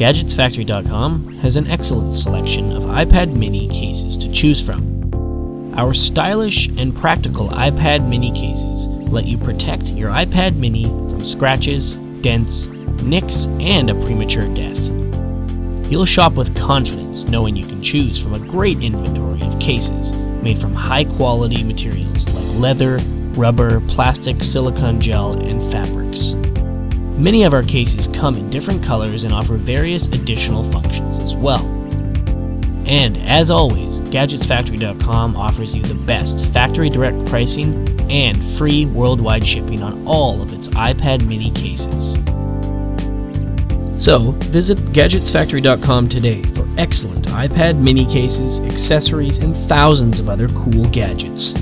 GadgetsFactory.com has an excellent selection of iPad mini cases to choose from. Our stylish and practical iPad mini cases let you protect your iPad mini from scratches, dents, nicks, and a premature death. You'll shop with confidence knowing you can choose from a great inventory of cases made from high quality materials like leather, rubber, plastic, silicone gel, and fabrics. Many of our cases come in different colors and offer various additional functions as well. And as always, GadgetsFactory.com offers you the best factory direct pricing and free worldwide shipping on all of its iPad mini cases. So, visit GadgetsFactory.com today for excellent iPad mini cases, accessories, and thousands of other cool gadgets.